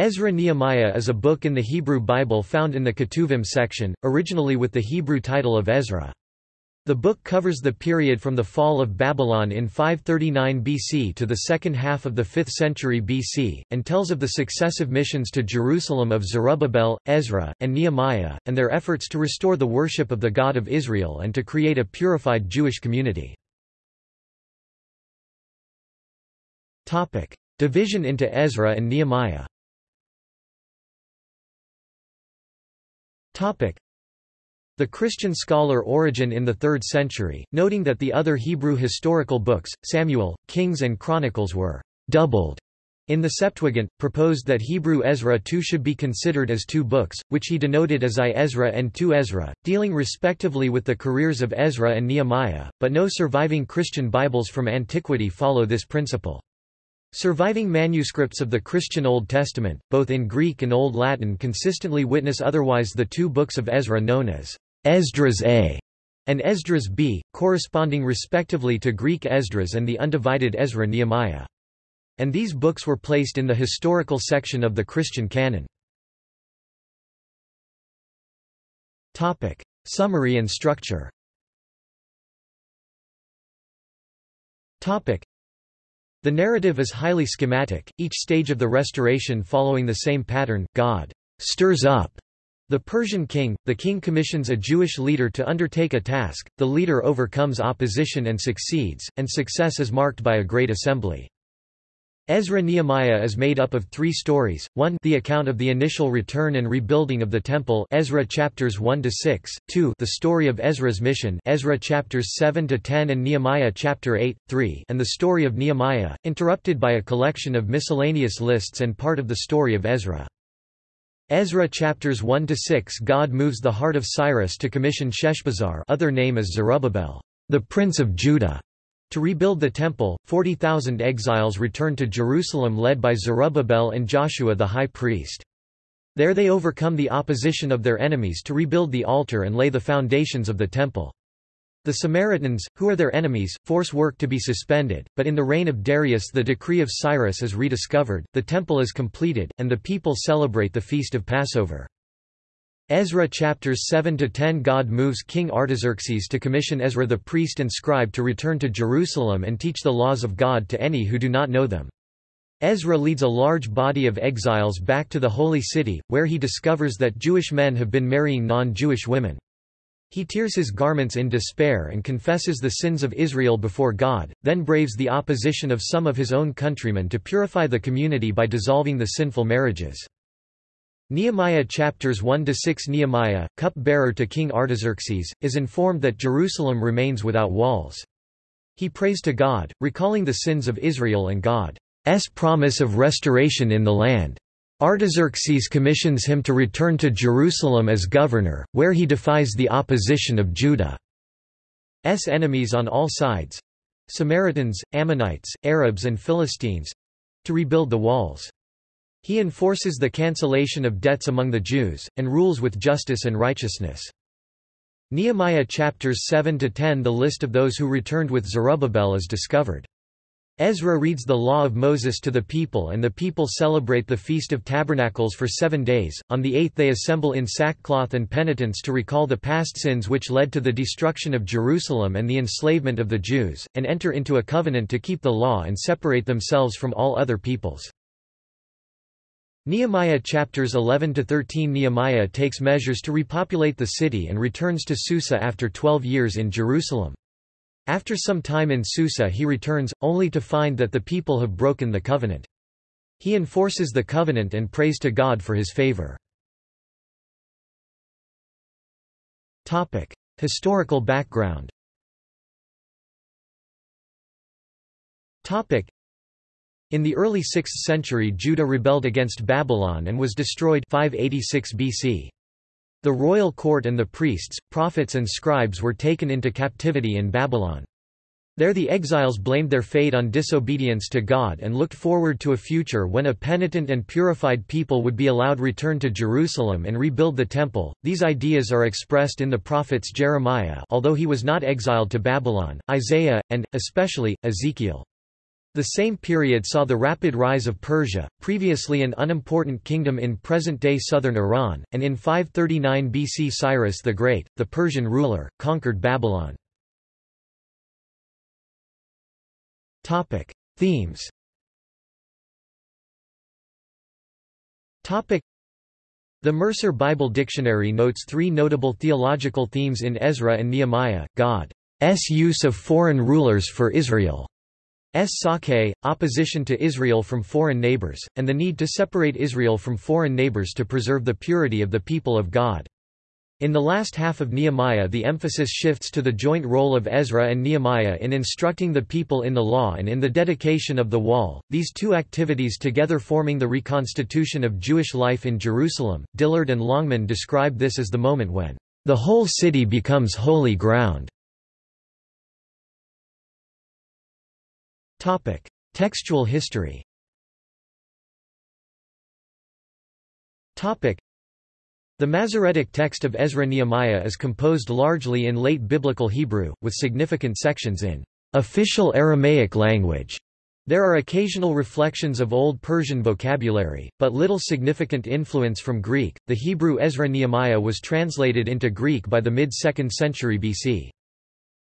Ezra-Nehemiah is a book in the Hebrew Bible found in the Ketuvim section, originally with the Hebrew title of Ezra. The book covers the period from the fall of Babylon in 539 BC to the second half of the 5th century BC, and tells of the successive missions to Jerusalem of Zerubbabel, Ezra, and Nehemiah, and their efforts to restore the worship of the God of Israel and to create a purified Jewish community. Division into Ezra and Nehemiah The Christian scholar Origen in the 3rd century, noting that the other Hebrew historical books, Samuel, Kings and Chronicles were «doubled» in the Septuagint, proposed that Hebrew Ezra too should be considered as two books, which he denoted as I Ezra and II Ezra, dealing respectively with the careers of Ezra and Nehemiah, but no surviving Christian Bibles from antiquity follow this principle. Surviving manuscripts of the Christian Old Testament, both in Greek and Old Latin consistently witness otherwise the two books of Ezra known as Esdras A and Esdras B, corresponding respectively to Greek Esdras and the undivided Ezra Nehemiah. And these books were placed in the historical section of the Christian canon. Topic. Summary and structure the narrative is highly schematic, each stage of the restoration following the same pattern, God stirs up the Persian king, the king commissions a Jewish leader to undertake a task, the leader overcomes opposition and succeeds, and success is marked by a great assembly. Ezra-Nehemiah is made up of three stories, 1 the account of the initial return and rebuilding of the Temple Ezra chapters 1 to 6, 2 the story of Ezra's mission Ezra chapters 7 to 10 and Nehemiah chapter 8, 3 and the story of Nehemiah, interrupted by a collection of miscellaneous lists and part of the story of Ezra. Ezra chapters 1 to 6 God moves the heart of Cyrus to commission Sheshbazzar other name is Zerubbabel, the prince of Judah, to rebuild the temple, 40,000 exiles returned to Jerusalem led by Zerubbabel and Joshua the high priest. There they overcome the opposition of their enemies to rebuild the altar and lay the foundations of the temple. The Samaritans, who are their enemies, force work to be suspended, but in the reign of Darius the decree of Cyrus is rediscovered, the temple is completed, and the people celebrate the feast of Passover. Ezra chapters 7–10 God moves King Artaxerxes to commission Ezra the priest and scribe to return to Jerusalem and teach the laws of God to any who do not know them. Ezra leads a large body of exiles back to the Holy City, where he discovers that Jewish men have been marrying non-Jewish women. He tears his garments in despair and confesses the sins of Israel before God, then braves the opposition of some of his own countrymen to purify the community by dissolving the sinful marriages. Nehemiah chapters 1–6 Nehemiah, cup-bearer to King Artaxerxes, is informed that Jerusalem remains without walls. He prays to God, recalling the sins of Israel and God's promise of restoration in the land. Artaxerxes commissions him to return to Jerusalem as governor, where he defies the opposition of Judah's enemies on all sides—Samaritans, Ammonites, Arabs and Philistines—to rebuild the walls. He enforces the cancellation of debts among the Jews, and rules with justice and righteousness. Nehemiah chapters 7–10 The list of those who returned with Zerubbabel is discovered. Ezra reads the law of Moses to the people and the people celebrate the Feast of Tabernacles for seven days, on the eighth they assemble in sackcloth and penitence to recall the past sins which led to the destruction of Jerusalem and the enslavement of the Jews, and enter into a covenant to keep the law and separate themselves from all other peoples. Nehemiah chapters 11 to 13 Nehemiah takes measures to repopulate the city and returns to Susa after 12 years in Jerusalem. After some time in Susa he returns, only to find that the people have broken the covenant. He enforces the covenant and prays to God for his favor. Historical background in the early 6th century Judah rebelled against Babylon and was destroyed 586 BC. The royal court and the priests, prophets and scribes were taken into captivity in Babylon. There the exiles blamed their fate on disobedience to God and looked forward to a future when a penitent and purified people would be allowed return to Jerusalem and rebuild the temple. These ideas are expressed in the prophets Jeremiah, although he was not exiled to Babylon, Isaiah, and especially Ezekiel. The same period saw the rapid rise of Persia, previously an unimportant kingdom in present-day southern Iran, and in 539 BC Cyrus the Great, the Persian ruler, conquered Babylon. Topic. Themes Topic. the Mercer Bible Dictionary notes three notable theological themes in Ezra and Nehemiah, God's use of foreign rulers for Israel. Sake, opposition to Israel from foreign neighbors, and the need to separate Israel from foreign neighbors to preserve the purity of the people of God. In the last half of Nehemiah the emphasis shifts to the joint role of Ezra and Nehemiah in instructing the people in the law and in the dedication of the wall, these two activities together forming the reconstitution of Jewish life in Jerusalem. Dillard and Longman describe this as the moment when the whole city becomes holy ground. Topic: Textual history. Topic: The Masoretic text of Ezra-Nehemiah is composed largely in late Biblical Hebrew, with significant sections in official Aramaic language. There are occasional reflections of Old Persian vocabulary, but little significant influence from Greek. The Hebrew Ezra-Nehemiah was translated into Greek by the mid-2nd century BC.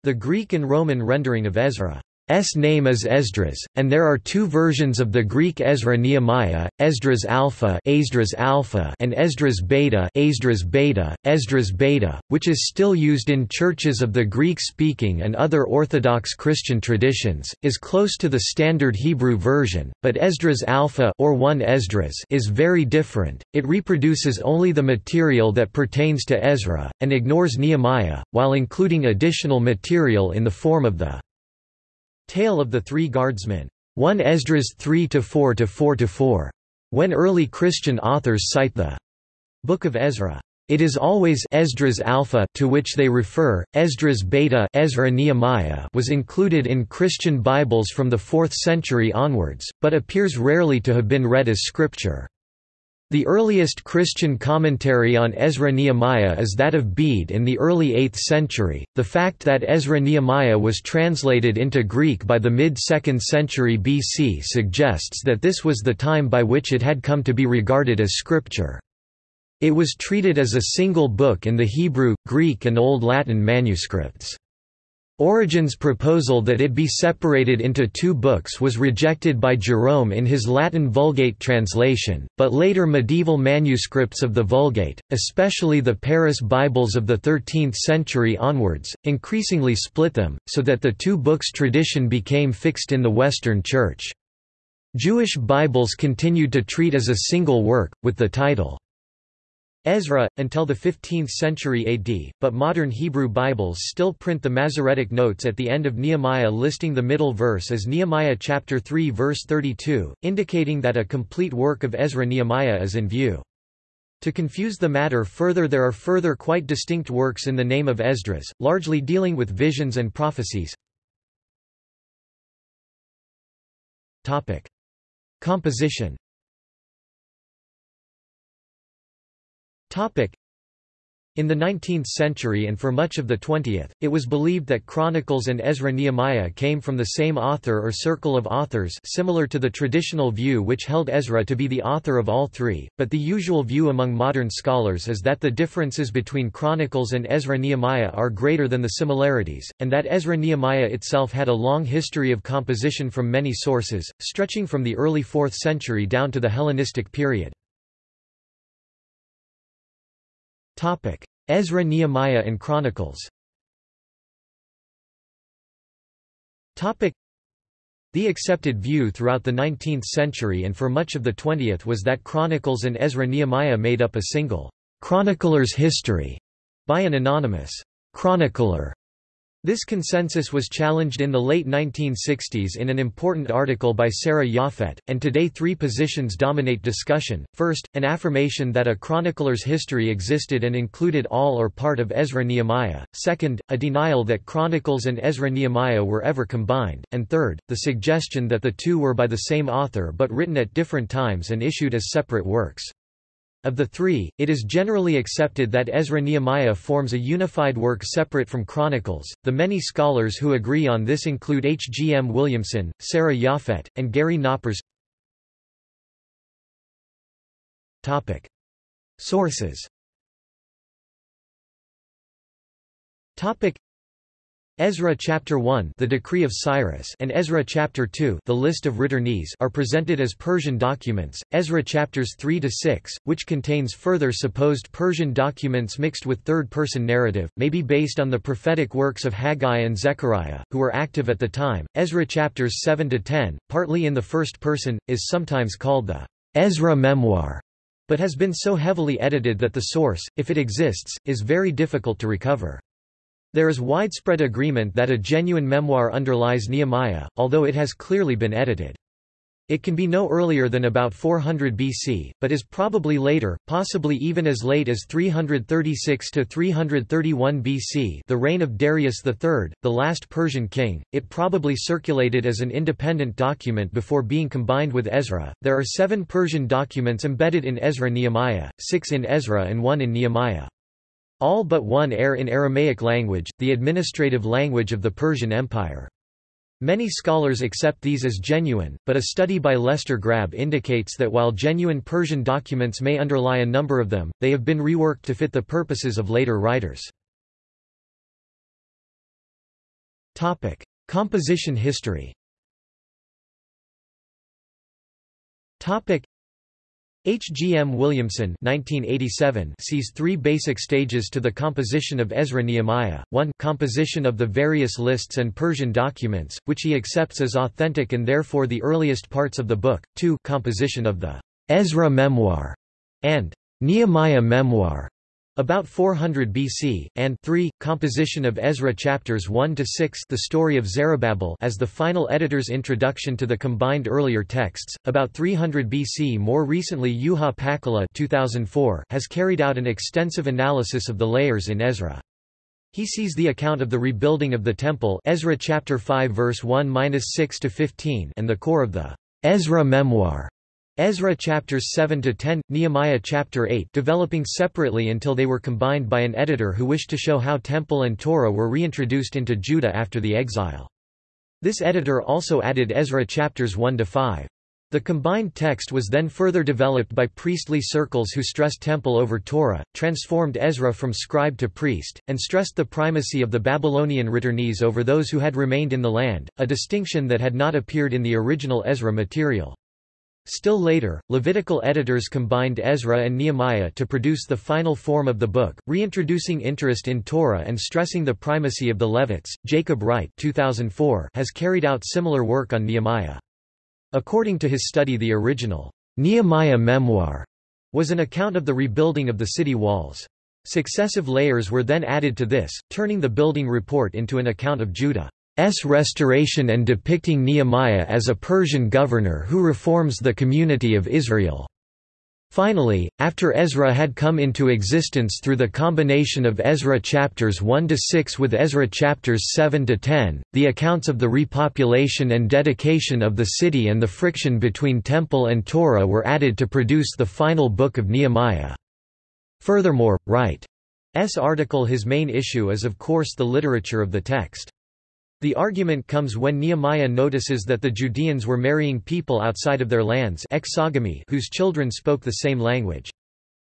The Greek and Roman rendering of Ezra S name is Esdras, and there are two versions of the Greek Ezra Nehemiah, Esdras Alpha, Esdras Alpha and Esdras Beta, Esdras Beta, Esdras Beta, which is still used in churches of the Greek-speaking and other Orthodox Christian traditions, is close to the standard Hebrew version, but Esdras Alpha or 1 Esdras is very different. It reproduces only the material that pertains to Ezra and ignores Nehemiah, while including additional material in the form of the Tale of the Three Guardsmen. 1 Esdras 3 to 4 to 4 to 4. When early Christian authors cite the Book of Ezra. It is always Esdras Alpha to which they refer. Esdras Beta Ezra Nehemiah was included in Christian Bibles from the 4th century onwards, but appears rarely to have been read as scripture. The earliest Christian commentary on Ezra-Nehemiah is that of Bede in the early 8th century. The fact that Ezra-Nehemiah was translated into Greek by the mid-2nd century BC suggests that this was the time by which it had come to be regarded as scripture. It was treated as a single book in the Hebrew, Greek and Old Latin manuscripts. Origen's proposal that it be separated into two books was rejected by Jerome in his Latin Vulgate translation, but later medieval manuscripts of the Vulgate, especially the Paris Bibles of the 13th century onwards, increasingly split them, so that the two books tradition became fixed in the Western Church. Jewish Bibles continued to treat as a single work, with the title Ezra, until the 15th century AD, but modern Hebrew Bibles still print the Masoretic notes at the end of Nehemiah listing the middle verse as Nehemiah chapter 3 verse 32, indicating that a complete work of Ezra-Nehemiah is in view. To confuse the matter further there are further quite distinct works in the name of Esdras, largely dealing with visions and prophecies. Composition In the 19th century and for much of the 20th, it was believed that Chronicles and Ezra-Nehemiah came from the same author or circle of authors similar to the traditional view which held Ezra to be the author of all three, but the usual view among modern scholars is that the differences between Chronicles and Ezra-Nehemiah are greater than the similarities, and that Ezra-Nehemiah itself had a long history of composition from many sources, stretching from the early 4th century down to the Hellenistic period. Ezra Nehemiah and Chronicles. Topic: the accepted view throughout the 19th century and for much of the 20th was that Chronicles and Ezra-Nehemiah made up a single chronicler's history by an anonymous chronicler this consensus was challenged in the late 1960s in an important article by Sarah Yaphet, and today three positions dominate discussion. First, an affirmation that a chronicler's history existed and included all or part of Ezra-Nehemiah. Second, a denial that Chronicles and Ezra-Nehemiah were ever combined. And third, the suggestion that the two were by the same author but written at different times and issued as separate works. Of the three, it is generally accepted that Ezra-Nehemiah forms a unified work separate from Chronicles. The many scholars who agree on this include H. G. M. Williamson, Sarah Yaphet, and Gary Knoppers. Topic: Sources. Topic: Ezra chapter 1 The Decree of Cyrus and Ezra chapter 2 The List of Returnees are presented as Persian documents. Ezra chapters 3 to 6, which contains further supposed Persian documents mixed with third-person narrative, may be based on the prophetic works of Haggai and Zechariah, who were active at the time. Ezra chapters 7 to 10, partly in the first person, is sometimes called the Ezra memoir, but has been so heavily edited that the source, if it exists, is very difficult to recover. There is widespread agreement that a genuine memoir underlies Nehemiah, although it has clearly been edited. It can be no earlier than about 400 BC, but is probably later, possibly even as late as 336 to 331 BC, the reign of Darius III, the last Persian king. It probably circulated as an independent document before being combined with Ezra. There are 7 Persian documents embedded in Ezra-Nehemiah, 6 in Ezra and 1 in Nehemiah. All but one err in Aramaic language, the administrative language of the Persian Empire. Many scholars accept these as genuine, but a study by Lester Grabbe indicates that while genuine Persian documents may underlie a number of them, they have been reworked to fit the purposes of later writers. Topic: Composition history H. G. M. Williamson 1987 sees three basic stages to the composition of Ezra-Nehemiah, 1 composition of the various lists and Persian documents, which he accepts as authentic and therefore the earliest parts of the book, 2 composition of the Ezra memoir, and Nehemiah memoir, about 400 BC, and 3. Composition of Ezra chapters 1 to 6, the story of Zerubbabel as the final editor's introduction to the combined earlier texts. About 300 BC. More recently, Juha Pakkala 2004 has carried out an extensive analysis of the layers in Ezra. He sees the account of the rebuilding of the temple, Ezra chapter 5 verse 1-6 to 15, and the core of the Ezra memoir Ezra chapters 7 to 10, Nehemiah chapter 8, developing separately until they were combined by an editor who wished to show how temple and Torah were reintroduced into Judah after the exile. This editor also added Ezra chapters 1 to 5. The combined text was then further developed by priestly circles who stressed temple over Torah, transformed Ezra from scribe to priest, and stressed the primacy of the Babylonian returnees over those who had remained in the land, a distinction that had not appeared in the original Ezra material. Still later, Levitical editors combined Ezra and Nehemiah to produce the final form of the book, reintroducing interest in Torah and stressing the primacy of the Levites. Jacob Wright 2004 has carried out similar work on Nehemiah. According to his study the original Nehemiah memoir was an account of the rebuilding of the city walls. Successive layers were then added to this, turning the building report into an account of Judah. S restoration and depicting Nehemiah as a Persian governor who reforms the community of Israel. Finally, after Ezra had come into existence through the combination of Ezra chapters 1 to 6 with Ezra chapters 7 to 10, the accounts of the repopulation and dedication of the city and the friction between temple and Torah were added to produce the final book of Nehemiah. Furthermore, Wright's article his main issue is of course the literature of the text. The argument comes when Nehemiah notices that the Judeans were marrying people outside of their lands exogamy whose children spoke the same language.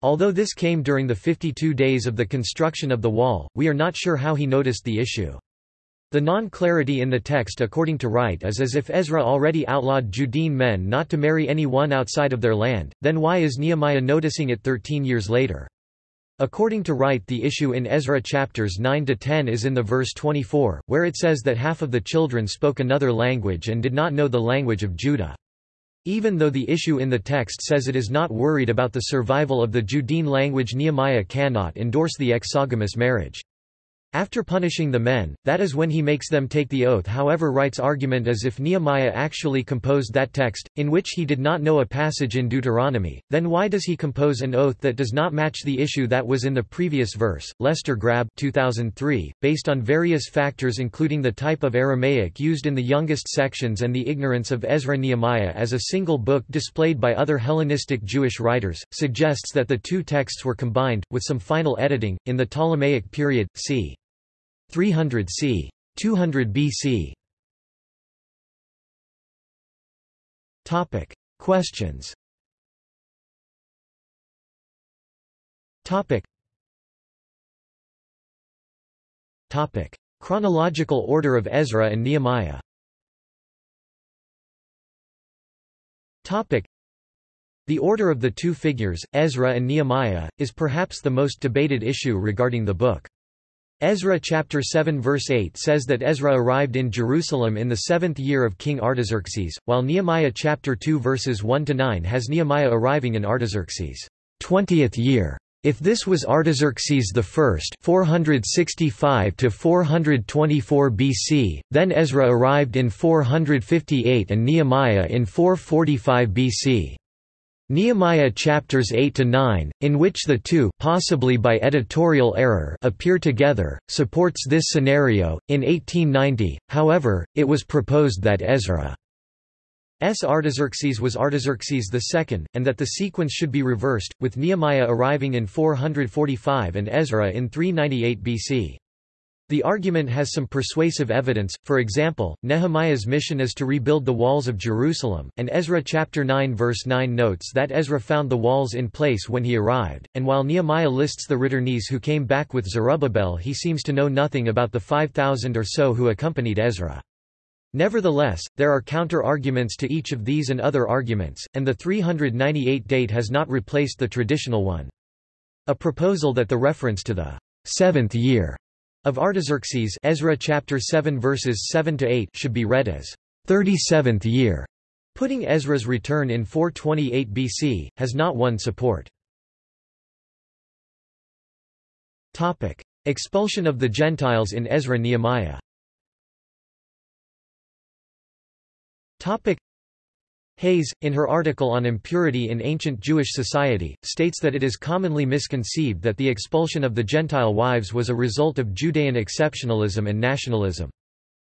Although this came during the 52 days of the construction of the wall, we are not sure how he noticed the issue. The non-clarity in the text according to Wright is as if Ezra already outlawed Judean men not to marry anyone outside of their land, then why is Nehemiah noticing it 13 years later? According to Wright the issue in Ezra chapters 9–10 is in the verse 24, where it says that half of the children spoke another language and did not know the language of Judah. Even though the issue in the text says it is not worried about the survival of the Judean language Nehemiah cannot endorse the exogamous marriage. After punishing the men, that is when he makes them take the oath however Wright's argument as if Nehemiah actually composed that text, in which he did not know a passage in Deuteronomy, then why does he compose an oath that does not match the issue that was in the previous verse? Lester Grabbe 2003, based on various factors including the type of Aramaic used in the youngest sections and the ignorance of Ezra Nehemiah as a single book displayed by other Hellenistic Jewish writers, suggests that the two texts were combined, with some final editing, in the Ptolemaic period, c. 300 c. 200 BC. Topic: Questions. Topic. Topic: Chronological order of Ezra and Nehemiah. Topic: The order of the two figures, Ezra and Nehemiah, is perhaps the most debated issue regarding the book. Ezra chapter 7 verse 8 says that Ezra arrived in Jerusalem in the seventh year of King Artaxerxes, while Nehemiah chapter 2 verses 1 to 9 has Nehemiah arriving in Artaxerxes' twentieth year. If this was Artaxerxes I 465 to 424 BC, then Ezra arrived in 458 and Nehemiah in 445 BC. Nehemiah chapters 8 to 9, in which the two possibly by editorial error appear together, supports this scenario. In 1890, however, it was proposed that Ezra's Artaxerxes was Artaxerxes II, and that the sequence should be reversed, with Nehemiah arriving in 445 and Ezra in 398 BC. The argument has some persuasive evidence, for example, Nehemiah's mission is to rebuild the walls of Jerusalem, and Ezra chapter 9 verse 9 notes that Ezra found the walls in place when he arrived, and while Nehemiah lists the returnees who came back with Zerubbabel he seems to know nothing about the 5,000 or so who accompanied Ezra. Nevertheless, there are counter-arguments to each of these and other arguments, and the 398 date has not replaced the traditional one. A proposal that the reference to the seventh year of Artaxerxes Ezra chapter 7 verses 7 to 8 should be read as 37th year, putting Ezra's return in 428 BC, has not won support. Topic: Expulsion of the Gentiles in Ezra Nehemiah. Topic: Hayes, in her article on impurity in ancient Jewish society, states that it is commonly misconceived that the expulsion of the Gentile wives was a result of Judean exceptionalism and nationalism.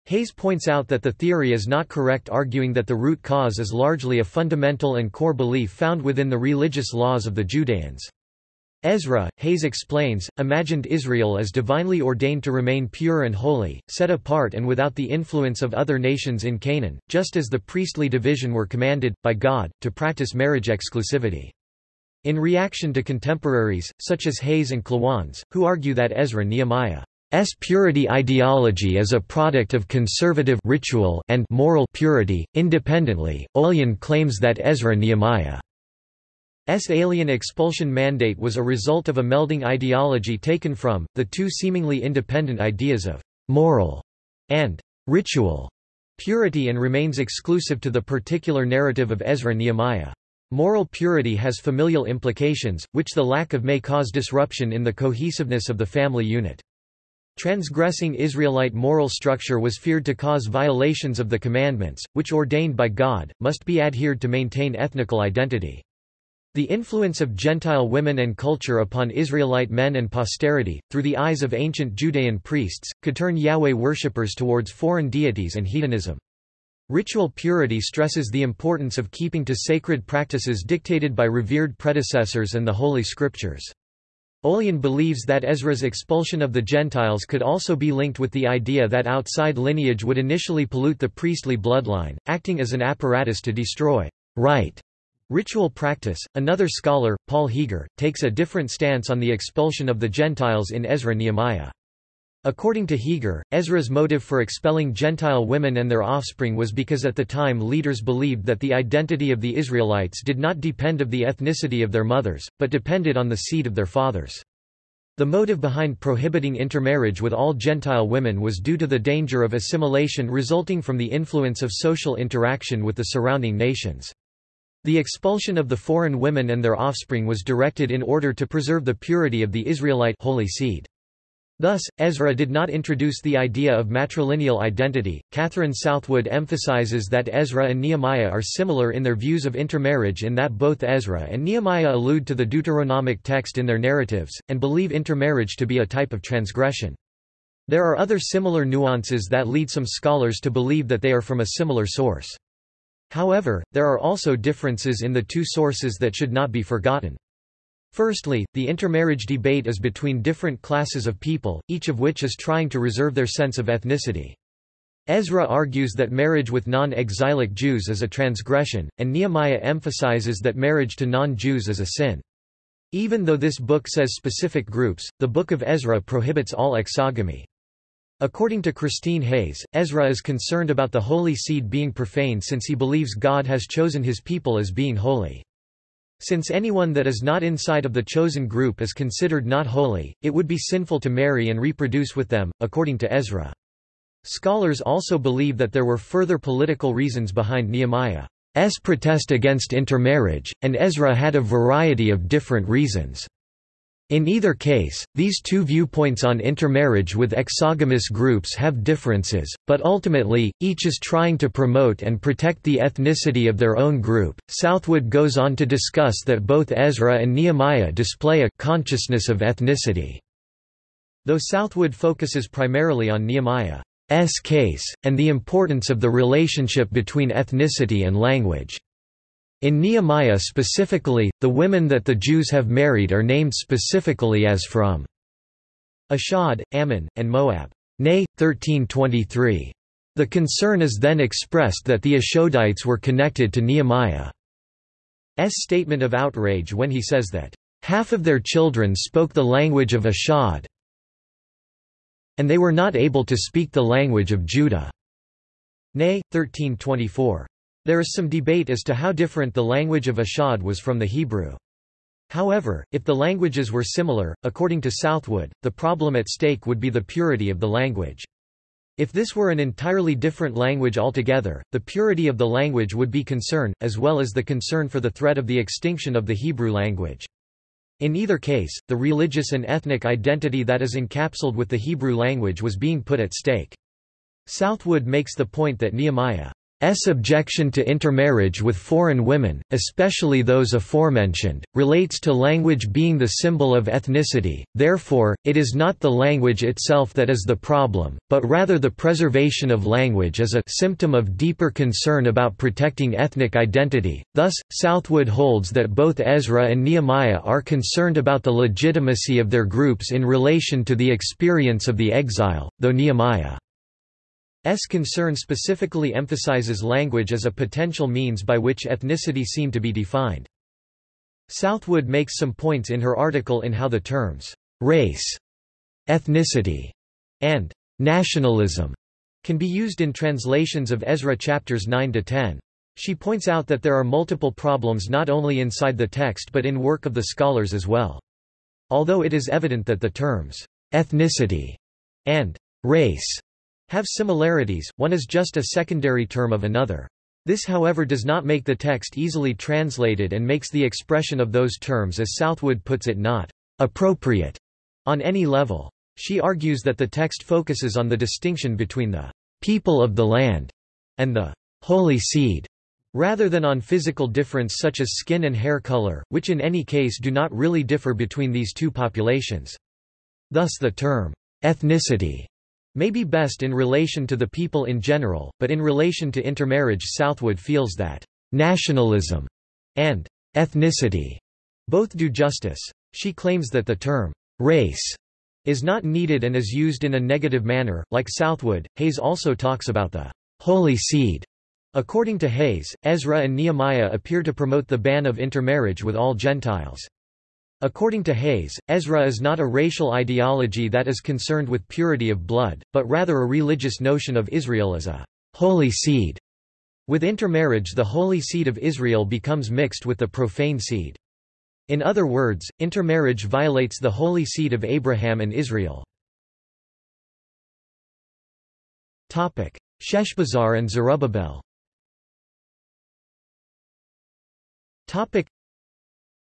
Hayes points out that the theory is not correct arguing that the root cause is largely a fundamental and core belief found within the religious laws of the Judeans. Ezra, Hayes explains, imagined Israel as divinely ordained to remain pure and holy, set apart and without the influence of other nations in Canaan, just as the priestly division were commanded, by God, to practice marriage exclusivity. In reaction to contemporaries, such as Hayes and Klawans, who argue that Ezra Nehemiah's purity ideology is a product of conservative ritual and moral purity, independently, Olyan claims that Ezra Nehemiah alien expulsion mandate was a result of a melding ideology taken from, the two seemingly independent ideas of «moral» and «ritual» purity and remains exclusive to the particular narrative of Ezra Nehemiah. Moral purity has familial implications, which the lack of may cause disruption in the cohesiveness of the family unit. Transgressing Israelite moral structure was feared to cause violations of the commandments, which ordained by God, must be adhered to maintain ethnical identity. The influence of Gentile women and culture upon Israelite men and posterity, through the eyes of ancient Judean priests, could turn Yahweh worshippers towards foreign deities and hedonism. Ritual purity stresses the importance of keeping to sacred practices dictated by revered predecessors and the Holy Scriptures. Olyan believes that Ezra's expulsion of the Gentiles could also be linked with the idea that outside lineage would initially pollute the priestly bloodline, acting as an apparatus to destroy right Ritual practice. Another scholar, Paul Heger, takes a different stance on the expulsion of the Gentiles in Ezra Nehemiah. According to Heger, Ezra's motive for expelling Gentile women and their offspring was because at the time leaders believed that the identity of the Israelites did not depend of the ethnicity of their mothers, but depended on the seed of their fathers. The motive behind prohibiting intermarriage with all Gentile women was due to the danger of assimilation resulting from the influence of social interaction with the surrounding nations. The expulsion of the foreign women and their offspring was directed in order to preserve the purity of the Israelite holy seed. Thus, Ezra did not introduce the idea of matrilineal identity. Catherine Southwood emphasizes that Ezra and Nehemiah are similar in their views of intermarriage in that both Ezra and Nehemiah allude to the Deuteronomic text in their narratives, and believe intermarriage to be a type of transgression. There are other similar nuances that lead some scholars to believe that they are from a similar source. However, there are also differences in the two sources that should not be forgotten. Firstly, the intermarriage debate is between different classes of people, each of which is trying to reserve their sense of ethnicity. Ezra argues that marriage with non-exilic Jews is a transgression, and Nehemiah emphasizes that marriage to non-Jews is a sin. Even though this book says specific groups, the Book of Ezra prohibits all exogamy. According to Christine Hayes, Ezra is concerned about the holy seed being profane since he believes God has chosen his people as being holy. Since anyone that is not inside of the chosen group is considered not holy, it would be sinful to marry and reproduce with them, according to Ezra. Scholars also believe that there were further political reasons behind Nehemiah's protest against intermarriage, and Ezra had a variety of different reasons. In either case, these two viewpoints on intermarriage with exogamous groups have differences, but ultimately, each is trying to promote and protect the ethnicity of their own group. Southwood goes on to discuss that both Ezra and Nehemiah display a consciousness of ethnicity. Though Southwood focuses primarily on Nehemiah's case, and the importance of the relationship between ethnicity and language. In Nehemiah specifically, the women that the Jews have married are named specifically as from Ashdod, Ammon, and Moab. Nay, 1323. The concern is then expressed that the Ashdodites were connected to Nehemiah's statement of outrage when he says that, "...half of their children spoke the language of Ashdod and they were not able to speak the language of Judah." Nay, 1324. There is some debate as to how different the language of Ashdod was from the Hebrew. However, if the languages were similar, according to Southwood, the problem at stake would be the purity of the language. If this were an entirely different language altogether, the purity of the language would be concern, as well as the concern for the threat of the extinction of the Hebrew language. In either case, the religious and ethnic identity that is encapsulated with the Hebrew language was being put at stake. Southwood makes the point that Nehemiah S. objection to intermarriage with foreign women, especially those aforementioned, relates to language being the symbol of ethnicity, therefore, it is not the language itself that is the problem, but rather the preservation of language as a symptom of deeper concern about protecting ethnic identity. Thus, Southwood holds that both Ezra and Nehemiah are concerned about the legitimacy of their groups in relation to the experience of the exile, though Nehemiah S concern specifically emphasizes language as a potential means by which ethnicity seem to be defined. Southwood makes some points in her article in how the terms race, ethnicity, and nationalism can be used in translations of Ezra chapters 9 to 10. She points out that there are multiple problems not only inside the text but in work of the scholars as well. Although it is evident that the terms ethnicity and race have similarities, one is just a secondary term of another. This however does not make the text easily translated and makes the expression of those terms as Southwood puts it not appropriate on any level. She argues that the text focuses on the distinction between the people of the land and the holy seed, rather than on physical difference such as skin and hair color, which in any case do not really differ between these two populations. Thus the term ethnicity may be best in relation to the people in general, but in relation to intermarriage Southwood feels that nationalism and ethnicity both do justice. She claims that the term race is not needed and is used in a negative manner. Like Southwood, Hayes also talks about the holy seed. According to Hayes, Ezra and Nehemiah appear to promote the ban of intermarriage with all Gentiles. According to Hayes, Ezra is not a racial ideology that is concerned with purity of blood, but rather a religious notion of Israel as a holy seed. With intermarriage the holy seed of Israel becomes mixed with the profane seed. In other words, intermarriage violates the holy seed of Abraham and Israel. Sheshbazzar and Zerubbabel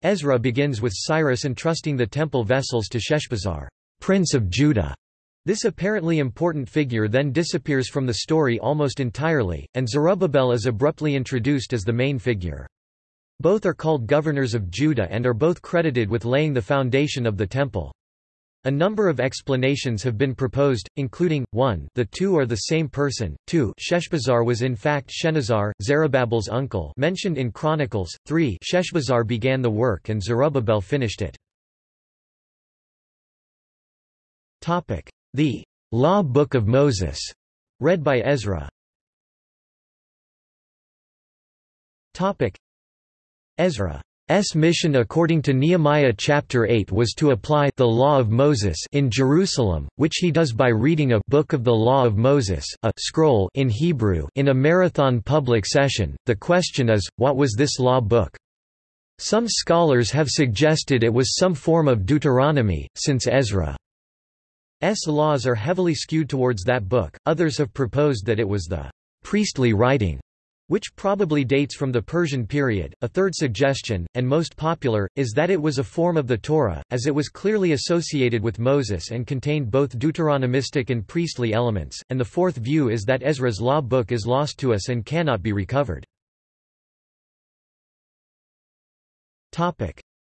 Ezra begins with Cyrus entrusting the temple vessels to Sheshbazzar, prince of Judah. This apparently important figure then disappears from the story almost entirely, and Zerubbabel is abruptly introduced as the main figure. Both are called governors of Judah and are both credited with laying the foundation of the temple. A number of explanations have been proposed, including, 1 the two are the same person, 2 Sheshbazzar was in fact Shenazar, Zerubbabel's uncle mentioned in Chronicles, 3 Sheshbazzar began the work and Zerubbabel finished it. The Law Book of Moses, read by Ezra. Ezra S mission according to Nehemiah chapter 8 was to apply the law of Moses in Jerusalem, which he does by reading a book of the law of Moses, a scroll in Hebrew in a marathon public session. The question is, what was this law book? Some scholars have suggested it was some form of Deuteronomy, since Ezra. Ezra's laws are heavily skewed towards that book. Others have proposed that it was the priestly writing which probably dates from the Persian period. A third suggestion, and most popular, is that it was a form of the Torah, as it was clearly associated with Moses and contained both Deuteronomistic and priestly elements, and the fourth view is that Ezra's law book is lost to us and cannot be recovered.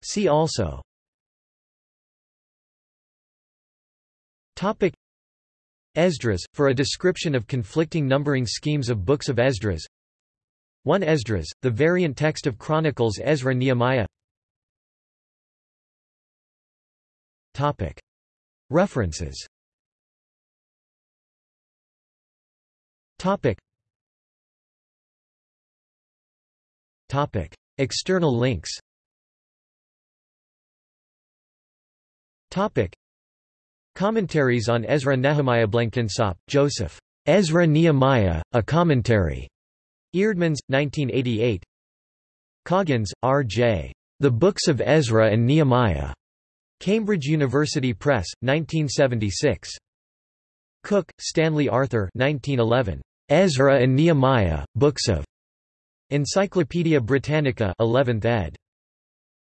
See also Esdras, for a description of conflicting numbering schemes of books of Esdras 1 Esdras, the variant text of Chronicles Ezra Nehemiah. References. External links. Commentaries on Ezra Nehemiah Blenkinsopp, Joseph. Ezra Nehemiah, a commentary. Eerdmans, 1988 Coggins, R.J. The Books of Ezra and Nehemiah. Cambridge University Press, 1976. Cook, Stanley Arthur 1911. Ezra and Nehemiah, Books of Encyclopædia Britannica 11th ed.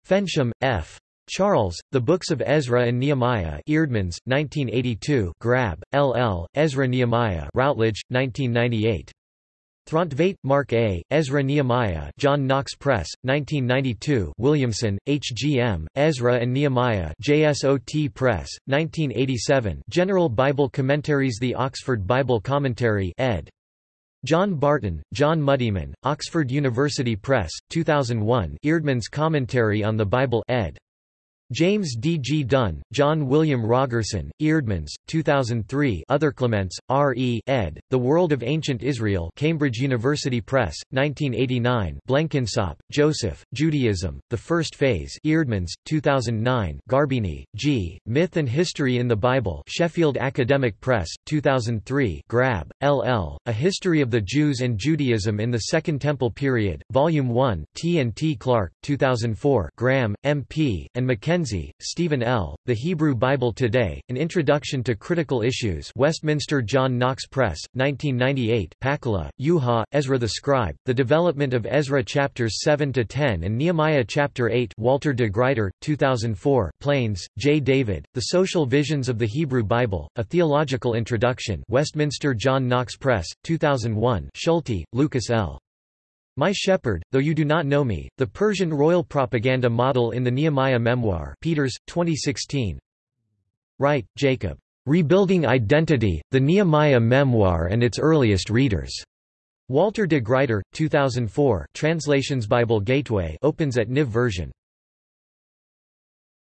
Fensham, F. Charles, The Books of Ezra and Nehemiah Eerdmans, 1982 Grabbe, L. L., Ezra Nehemiah Routledge, 1998. Throntveit, Mark A., Ezra Nehemiah John Knox Press, 1992 Williamson, H. G. M., Ezra and Nehemiah JSOT Press, 1987 General Bible Commentaries The Oxford Bible Commentary ed. John Barton, John Muddiman, Oxford University Press, 2001 Eerdmans Commentary on the Bible ed. James D. G. Dunn, John William Rogerson, Eerdmans, 2003 Other Clements, R. E. ed., The World of Ancient Israel Cambridge University Press, 1989 Blenkinsopp, Joseph, Judaism, The First Phase Eerdmans, 2009 Garbini, G., Myth and History in the Bible Sheffield Academic Press, 2003 Grabbe, L. L., A History of the Jews and Judaism in the Second Temple Period, Volume 1 T. and T. Clark, 2004 Graham, M. P., and Mackenzie Mackenzie, Stephen L., The Hebrew Bible Today, An Introduction to Critical Issues Westminster John Knox Press, 1998 Pakkala, Juha, Ezra the Scribe, The Development of Ezra Chapters 7–10 and Nehemiah Chapter 8 Walter de Gruyter, 2004 Pleins, J. David, The Social Visions of the Hebrew Bible, A Theological Introduction Westminster John Knox Press, 2001 Schulte, Lucas L. My Shepherd, Though You Do Not Know Me, The Persian Royal Propaganda Model in the Nehemiah Memoir Peeters, 2016 Wright, Jacob. Rebuilding Identity, The Nehemiah Memoir and Its Earliest Readers. Walter de Gruyter, 2004 Translations Bible Gateway opens at NIV version.